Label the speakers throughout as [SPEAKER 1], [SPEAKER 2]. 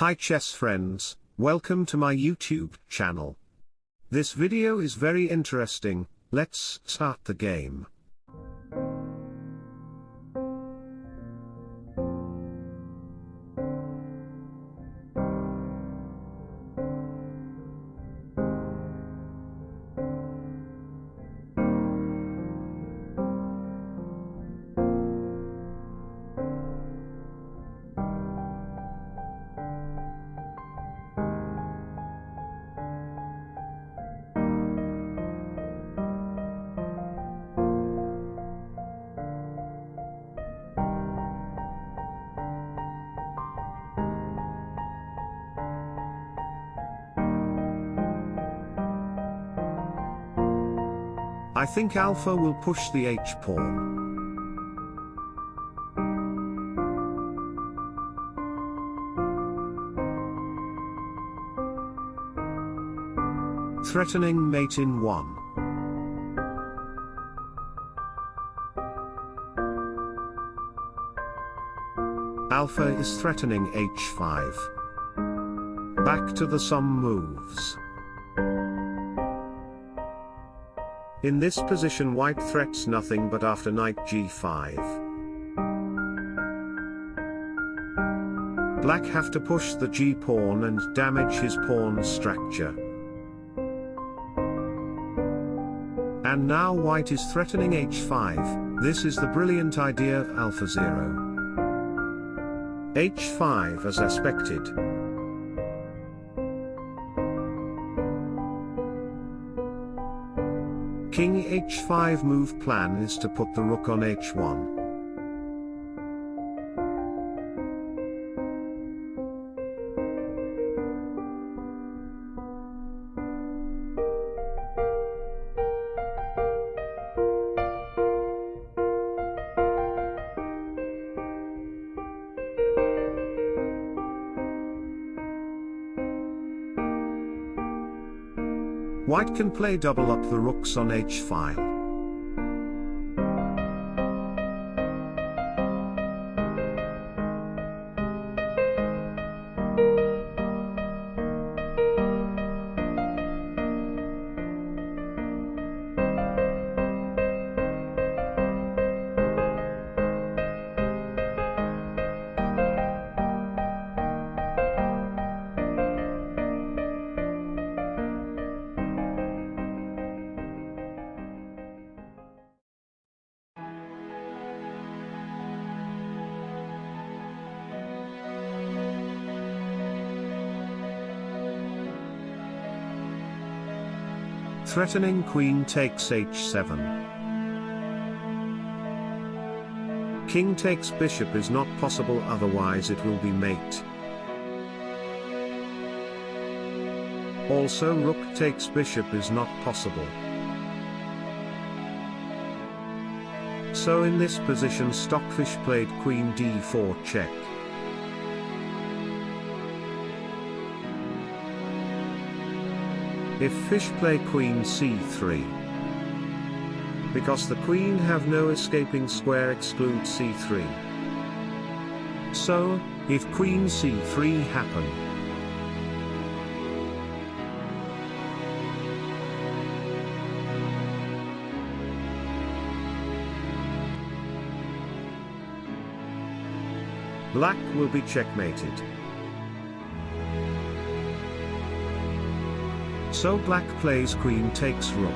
[SPEAKER 1] Hi chess friends, welcome to my YouTube channel. This video is very interesting, let's start the game. I think alpha will push the h-pawn. Threatening mate in 1. Alpha is threatening h5. Back to the sum moves. In this position white threats nothing but after knight g5. Black have to push the g-pawn and damage his pawn structure. And now white is threatening h5, this is the brilliant idea of AlphaZero. h5 as expected. King h5 move plan is to put the rook on h1. White can play double up the rooks on h-file. Threatening queen takes h7. King takes bishop is not possible otherwise it will be mate. Also rook takes bishop is not possible. So in this position Stockfish played queen d4 check. If fish play queen c3. Because the queen have no escaping square exclude c3. So, if queen c3 happen. Black will be checkmated. So black plays queen takes rook.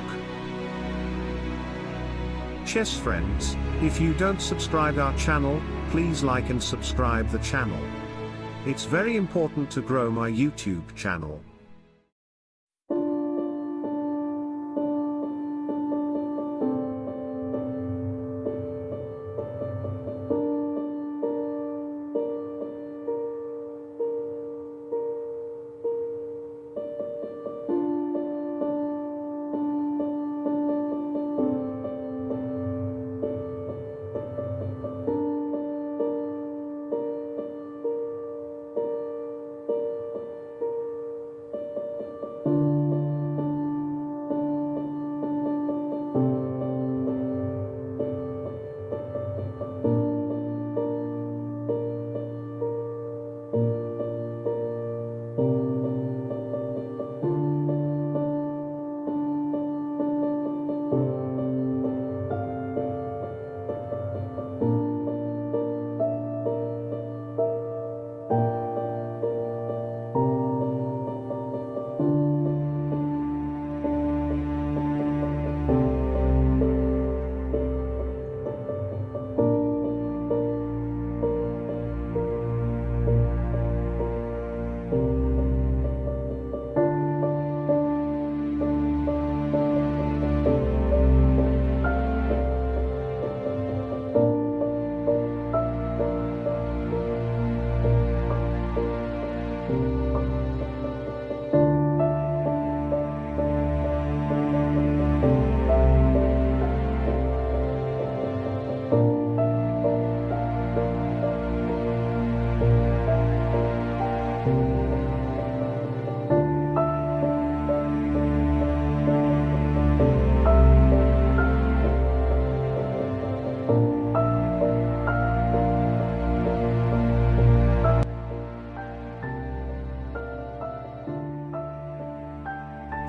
[SPEAKER 1] Chess friends, if you don't subscribe our channel, please like and subscribe the channel. It's very important to grow my YouTube channel.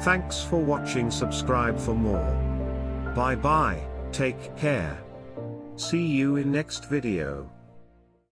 [SPEAKER 1] Thanks for watching subscribe for more. Bye bye, take care. See you in next video.